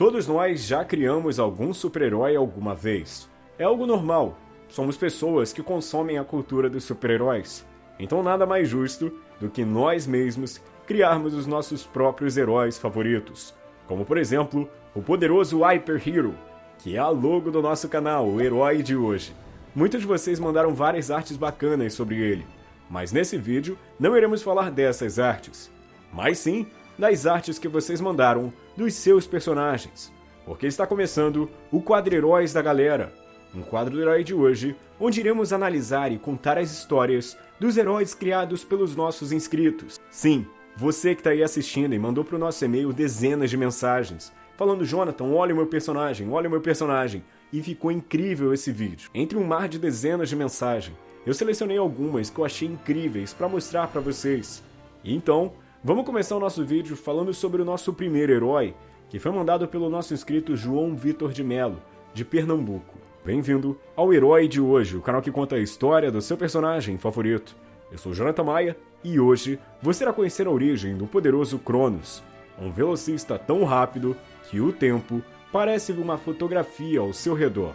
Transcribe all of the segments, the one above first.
Todos nós já criamos algum super-herói alguma vez. É algo normal. Somos pessoas que consomem a cultura dos super-heróis. Então nada mais justo do que nós mesmos criarmos os nossos próprios heróis favoritos. Como por exemplo, o poderoso Hyper Hero, que é a logo do nosso canal, o herói de hoje. Muitos de vocês mandaram várias artes bacanas sobre ele, mas nesse vídeo não iremos falar dessas artes, mas sim das artes que vocês mandaram dos seus personagens, porque está começando o Quadro Heróis da Galera, um quadro do herói de hoje, onde iremos analisar e contar as histórias dos heróis criados pelos nossos inscritos. Sim, você que está aí assistindo e mandou para o nosso e-mail dezenas de mensagens, falando Jonathan, olha o meu personagem, olha o meu personagem, e ficou incrível esse vídeo. Entre um mar de dezenas de mensagens, eu selecionei algumas que eu achei incríveis para mostrar para vocês. E então, Vamos começar o nosso vídeo falando sobre o nosso primeiro herói, que foi mandado pelo nosso inscrito João Vitor de Melo, de Pernambuco. Bem-vindo ao Herói de Hoje, o canal que conta a história do seu personagem favorito. Eu sou Jonathan Maia e hoje você irá conhecer a origem do poderoso Cronos, um velocista tão rápido que o tempo parece uma fotografia ao seu redor.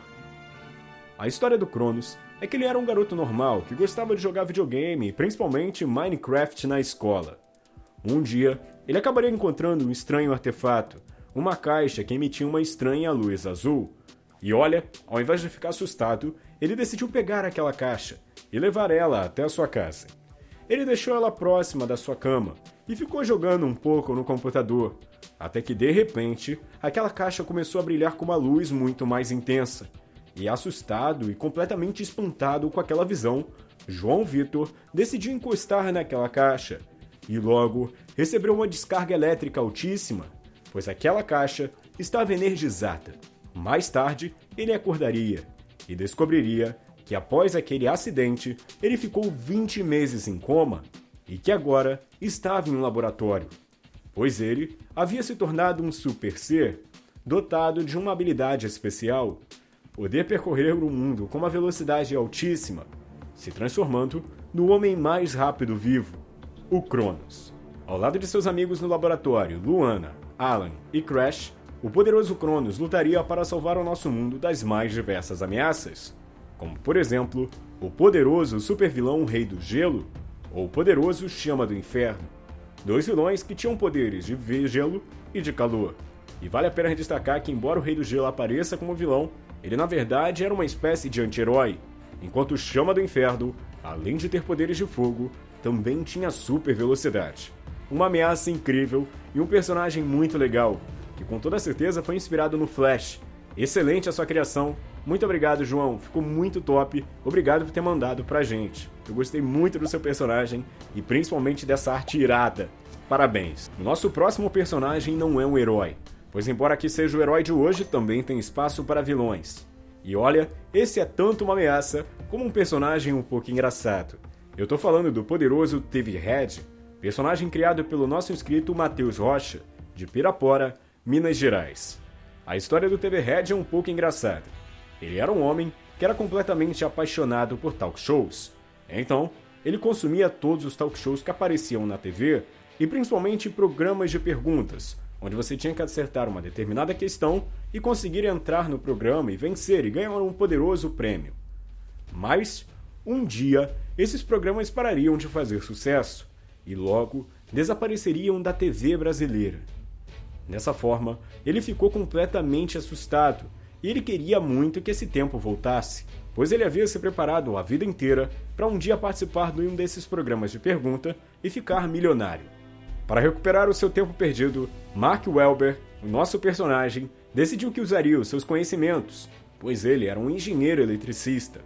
A história do Cronos é que ele era um garoto normal que gostava de jogar videogame, principalmente Minecraft na escola. Um dia, ele acabaria encontrando um estranho artefato, uma caixa que emitia uma estranha luz azul. E olha, ao invés de ficar assustado, ele decidiu pegar aquela caixa e levar ela até a sua casa. Ele deixou ela próxima da sua cama e ficou jogando um pouco no computador, até que de repente aquela caixa começou a brilhar com uma luz muito mais intensa. E assustado e completamente espantado com aquela visão, João Vitor decidiu encostar naquela caixa e logo recebeu uma descarga elétrica altíssima, pois aquela caixa estava energizada. Mais tarde, ele acordaria e descobriria que após aquele acidente, ele ficou 20 meses em coma e que agora estava em um laboratório, pois ele havia se tornado um super ser dotado de uma habilidade especial, poder percorrer o mundo com uma velocidade altíssima, se transformando no homem mais rápido vivo o Cronos. Ao lado de seus amigos no laboratório, Luana, Alan e Crash, o poderoso Cronos lutaria para salvar o nosso mundo das mais diversas ameaças, como por exemplo, o poderoso supervilão Rei do Gelo ou o poderoso Chama do Inferno, dois vilões que tinham poderes de gelo e de calor. E vale a pena destacar que, embora o Rei do Gelo apareça como vilão, ele na verdade era uma espécie de anti-herói, enquanto o Chama do Inferno, além de ter poderes de fogo, também tinha super velocidade. Uma ameaça incrível e um personagem muito legal, que com toda certeza foi inspirado no Flash. Excelente a sua criação. Muito obrigado, João. Ficou muito top. Obrigado por ter mandado pra gente. Eu gostei muito do seu personagem e principalmente dessa arte irada. Parabéns. Nosso próximo personagem não é um herói, pois embora aqui seja o herói de hoje, também tem espaço para vilões. E olha, esse é tanto uma ameaça como um personagem um pouco engraçado. Eu tô falando do poderoso TV Red, personagem criado pelo nosso inscrito Matheus Rocha, de Pirapora, Minas Gerais. A história do TV Red é um pouco engraçada. Ele era um homem que era completamente apaixonado por talk shows. Então, ele consumia todos os talk shows que apareciam na TV e principalmente programas de perguntas, onde você tinha que acertar uma determinada questão e conseguir entrar no programa e vencer e ganhar um poderoso prêmio. Mas um dia, esses programas parariam de fazer sucesso e logo desapareceriam da TV brasileira. Dessa forma, ele ficou completamente assustado e ele queria muito que esse tempo voltasse, pois ele havia se preparado a vida inteira para um dia participar de um desses programas de pergunta e ficar milionário. Para recuperar o seu tempo perdido, Mark Welber, o nosso personagem, decidiu que usaria os seus conhecimentos, pois ele era um engenheiro eletricista,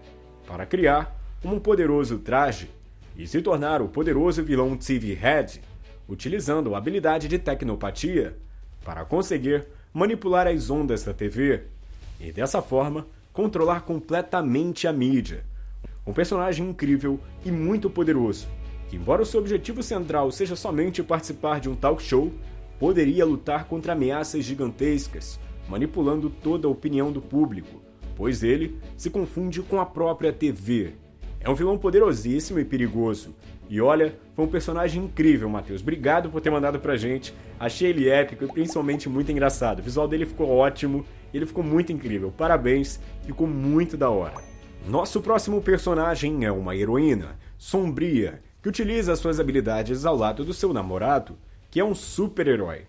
para criar um poderoso traje e se tornar o poderoso vilão TV Head, utilizando a habilidade de tecnopatia para conseguir manipular as ondas da TV e dessa forma controlar completamente a mídia. Um personagem incrível e muito poderoso, que embora o seu objetivo central seja somente participar de um talk show, poderia lutar contra ameaças gigantescas, manipulando toda a opinião do público, pois ele se confunde com a própria TV É um vilão poderosíssimo e perigoso. E olha, foi um personagem incrível, Matheus. Obrigado por ter mandado pra gente. Achei ele épico e principalmente muito engraçado. O visual dele ficou ótimo, ele ficou muito incrível. Parabéns, ficou muito da hora. Nosso próximo personagem é uma heroína, sombria, que utiliza suas habilidades ao lado do seu namorado, que é um super-herói.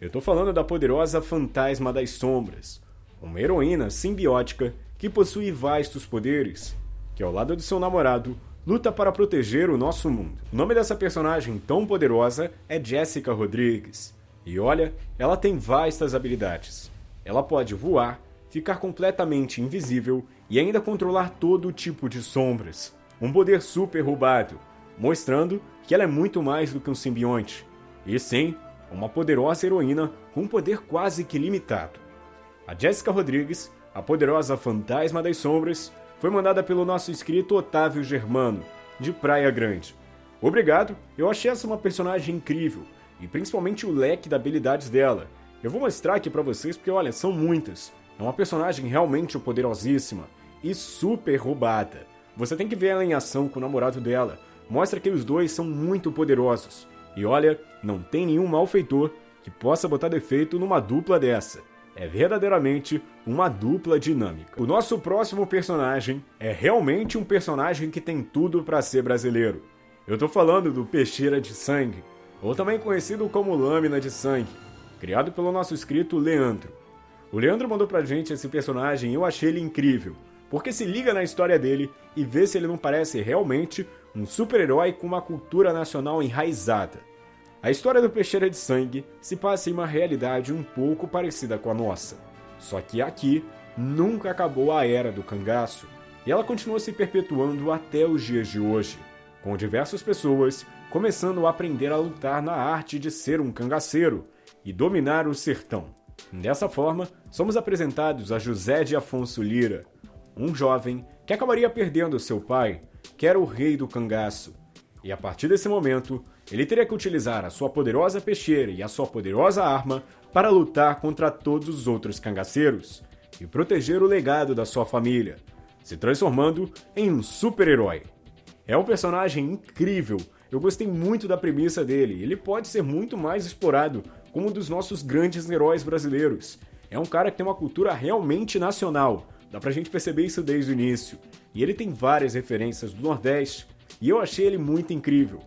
Eu tô falando da poderosa Fantasma das Sombras, uma heroína simbiótica que possui vastos poderes, que ao lado do seu namorado luta para proteger o nosso mundo. O nome dessa personagem tão poderosa é Jessica Rodrigues. E olha, ela tem vastas habilidades. Ela pode voar, ficar completamente invisível e ainda controlar todo tipo de sombras. Um poder super roubado, mostrando que ela é muito mais do que um simbionte. E sim, uma poderosa heroína com um poder quase que limitado. A Jessica Rodrigues, a poderosa fantasma das sombras, foi mandada pelo nosso inscrito Otávio Germano, de Praia Grande. Obrigado, eu achei essa uma personagem incrível, e principalmente o leque de habilidades dela. Eu vou mostrar aqui para vocês porque, olha, são muitas. É uma personagem realmente poderosíssima e super roubada. Você tem que ver ela em ação com o namorado dela. Mostra que os dois são muito poderosos. E olha, não tem nenhum malfeitor que possa botar defeito numa dupla dessa. É verdadeiramente uma dupla dinâmica. O nosso próximo personagem é realmente um personagem que tem tudo para ser brasileiro. Eu tô falando do Peixeira de Sangue, ou também conhecido como Lâmina de Sangue, criado pelo nosso escrito Leandro. O Leandro mandou pra gente esse personagem e eu achei ele incrível, porque se liga na história dele e vê se ele não parece realmente um super-herói com uma cultura nacional enraizada. A história do Peixeira de Sangue se passa em uma realidade um pouco parecida com a nossa. Só que aqui nunca acabou a era do cangaço, e ela continua se perpetuando até os dias de hoje, com diversas pessoas começando a aprender a lutar na arte de ser um cangaceiro e dominar o sertão. Dessa forma, somos apresentados a José de Afonso Lira, um jovem que acabaria perdendo seu pai que era o rei do cangaço. E a partir desse momento, ele teria que utilizar a sua poderosa peixeira e a sua poderosa arma para lutar contra todos os outros cangaceiros e proteger o legado da sua família, se transformando em um super-herói. É um personagem incrível, eu gostei muito da premissa dele, ele pode ser muito mais explorado como um dos nossos grandes heróis brasileiros. É um cara que tem uma cultura realmente nacional, dá pra gente perceber isso desde o início. E ele tem várias referências do Nordeste, e eu achei ele muito incrível.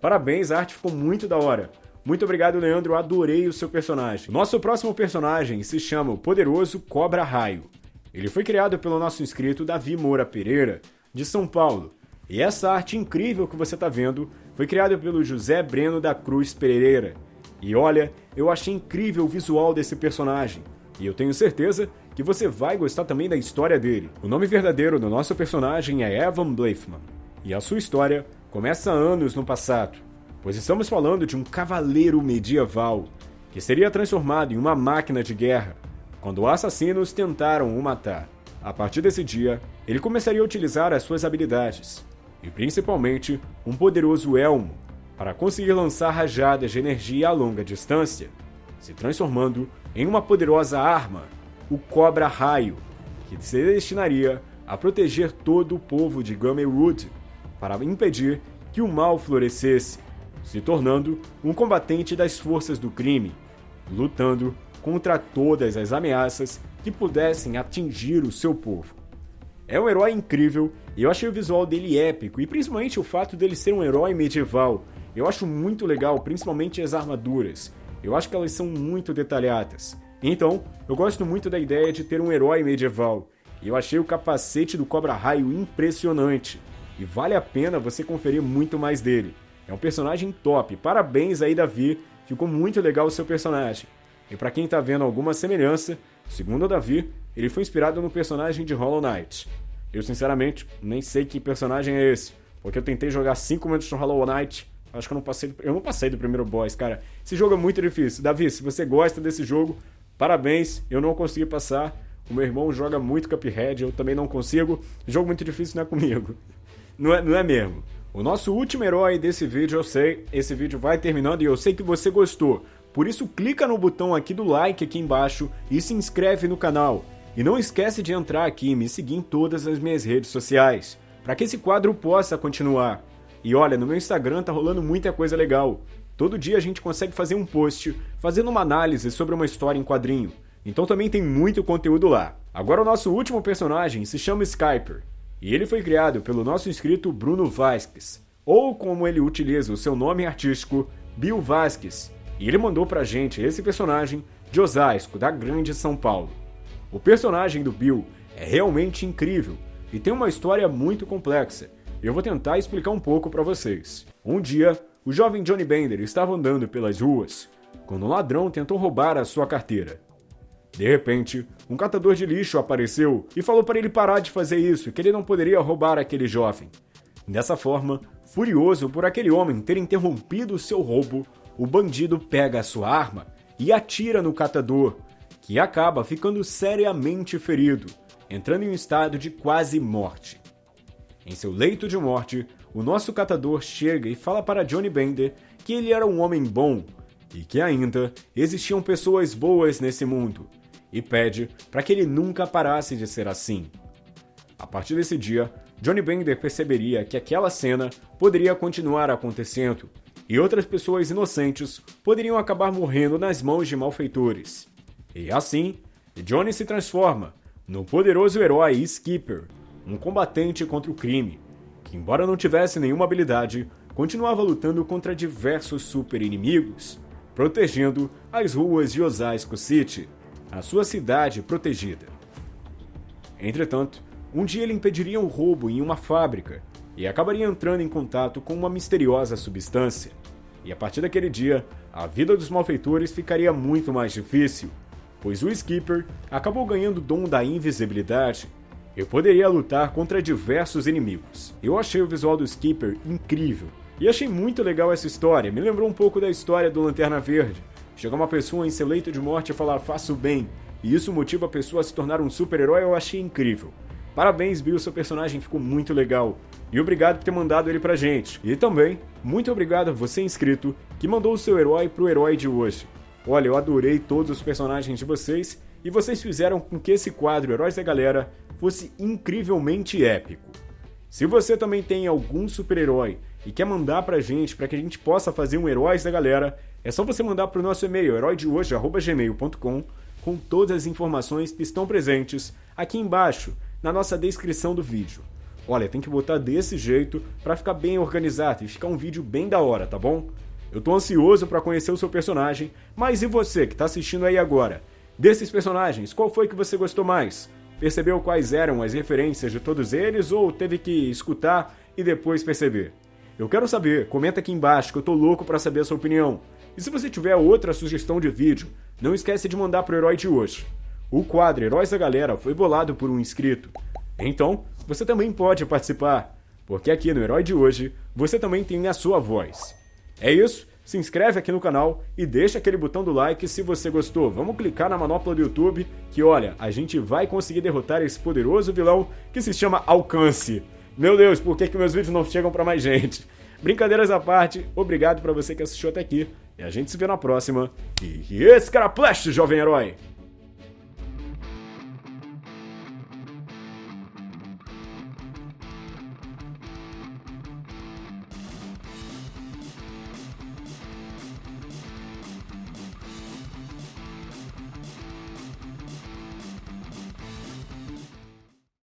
Parabéns, a arte ficou muito da hora. Muito obrigado, Leandro, adorei o seu personagem. Nosso próximo personagem se chama o Poderoso Cobra Raio. Ele foi criado pelo nosso inscrito Davi Moura Pereira, de São Paulo. E essa arte incrível que você está vendo foi criada pelo José Breno da Cruz Pereira. E olha, eu achei incrível o visual desse personagem. E eu tenho certeza que você vai gostar também da história dele. O nome verdadeiro do nosso personagem é Evan Blaifman, e a sua história começa anos no passado, pois estamos falando de um cavaleiro medieval que seria transformado em uma máquina de guerra quando assassinos tentaram o matar. A partir desse dia, ele começaria a utilizar as suas habilidades, e principalmente um poderoso elmo, para conseguir lançar rajadas de energia a longa distância, se transformando em uma poderosa arma o Cobra Raio, que se destinaria a proteger todo o povo de Gamerwood para impedir que o mal florescesse, se tornando um combatente das forças do crime, lutando contra todas as ameaças que pudessem atingir o seu povo. É um herói incrível e eu achei o visual dele épico e principalmente o fato dele ser um herói medieval. Eu acho muito legal, principalmente as armaduras. Eu acho que elas são muito detalhadas. Então, eu gosto muito da ideia de ter um herói medieval, e eu achei o capacete do Cobra Raio impressionante, e vale a pena você conferir muito mais dele. É um personagem top, parabéns aí Davi, ficou muito legal o seu personagem. E para quem tá vendo alguma semelhança, segundo o Davi, ele foi inspirado no personagem de Hollow Knight. Eu sinceramente nem sei que personagem é esse, porque eu tentei jogar 5 minutos no Hollow Knight, acho que eu não passei, eu não passei do primeiro boss, cara. Esse jogo é muito difícil. Davi, se você gosta desse jogo, Parabéns, eu não consegui passar. O meu irmão joga muito Cuphead, eu também não consigo. Jogo muito difícil não é comigo. Não é, não é mesmo. O nosso último herói desse vídeo, eu sei, esse vídeo vai terminando e eu sei que você gostou. Por isso clica no botão aqui do like aqui embaixo e se inscreve no canal. E não esquece de entrar aqui e me seguir em todas as minhas redes sociais. para que esse quadro possa continuar. E olha, no meu Instagram tá rolando muita coisa legal. Todo dia a gente consegue fazer um post fazendo uma análise sobre uma história em quadrinho. Então também tem muito conteúdo lá. Agora o nosso último personagem se chama Skyper. E ele foi criado pelo nosso inscrito Bruno Vasquez, ou como ele utiliza o seu nome artístico, Bill Vasquez. E ele mandou pra gente esse personagem de Osasco, da Grande São Paulo. O personagem do Bill é realmente incrível e tem uma história muito complexa. Eu vou tentar explicar um pouco para vocês. Um dia, o jovem Johnny Bender estava andando pelas ruas quando um ladrão tentou roubar a sua carteira. De repente, um catador de lixo apareceu e falou para ele parar de fazer isso, que ele não poderia roubar aquele jovem. Dessa forma, furioso por aquele homem ter interrompido seu roubo, o bandido pega a sua arma e atira no catador, que acaba ficando seriamente ferido, entrando em um estado de quase morte. Em seu leito de morte, o nosso catador chega e fala para Johnny Bender que ele era um homem bom e que ainda existiam pessoas boas nesse mundo, e pede para que ele nunca parasse de ser assim. A partir desse dia, Johnny Bender perceberia que aquela cena poderia continuar acontecendo e outras pessoas inocentes poderiam acabar morrendo nas mãos de malfeitores. E assim, Johnny se transforma no poderoso herói Skipper, um combatente contra o crime, que, embora não tivesse nenhuma habilidade, continuava lutando contra diversos super-inimigos, protegendo as ruas de Osasco City, a sua cidade protegida. Entretanto, um dia ele impediria um roubo em uma fábrica e acabaria entrando em contato com uma misteriosa substância. E a partir daquele dia, a vida dos malfeitores ficaria muito mais difícil, pois o Skipper acabou ganhando o dom da invisibilidade e poderia lutar contra diversos inimigos. Eu achei o visual do Skipper incrível e achei muito legal essa história, me lembrou um pouco da história do Lanterna Verde. Chegar uma pessoa em seu leito de morte e falar faço bem, e isso motiva a pessoa a se tornar um super-herói, eu achei incrível. Parabéns, Bill, seu personagem ficou muito legal. E obrigado por ter mandado ele pra gente. E também, muito obrigado a você inscrito que mandou o seu herói pro herói de hoje. Olha, eu adorei todos os personagens de vocês e vocês fizeram com que esse quadro Heróis da Galera fosse incrivelmente épico. Se você também tem algum super-herói e quer mandar pra gente para que a gente possa fazer um Heróis da Galera, é só você mandar pro nosso e-mail heróidehoje@gmail.com com todas as informações que estão presentes aqui embaixo na nossa descrição do vídeo. Olha, tem que botar desse jeito para ficar bem organizado e ficar um vídeo bem da hora, tá bom? Eu tô ansioso para conhecer o seu personagem, mas e você que tá assistindo aí agora? Desses personagens, qual foi que você gostou mais? Percebeu quais eram as referências de todos eles ou teve que escutar e depois perceber? Eu quero saber, comenta aqui embaixo que eu tô louco para saber a sua opinião. E se você tiver outra sugestão de vídeo, não esquece de mandar pro herói de hoje. O quadro Heróis da Galera foi bolado por um inscrito. Então, você também pode participar, porque aqui no Herói de hoje você também tem a sua voz. É isso, se inscreve aqui no canal e deixa aquele botão do like se você gostou. Vamos clicar na manopla do YouTube que, olha, a gente vai conseguir derrotar esse poderoso vilão que se chama Alcance. Meu Deus, por que, que meus vídeos não chegam para mais gente? Brincadeiras à parte, obrigado para você que assistiu até aqui e a gente se vê na próxima. E escaraplaste, jovem herói!